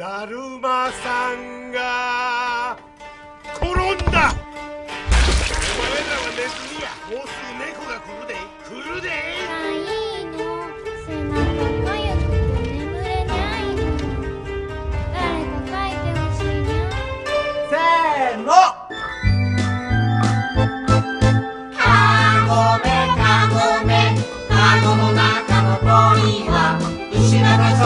だるまさんが転んだ。お前らはネズミや。もうすぐ猫が来るで。来るで。いいの背中かくて眠れないの。誰か書いてしいな。せーの。の中のは牛なた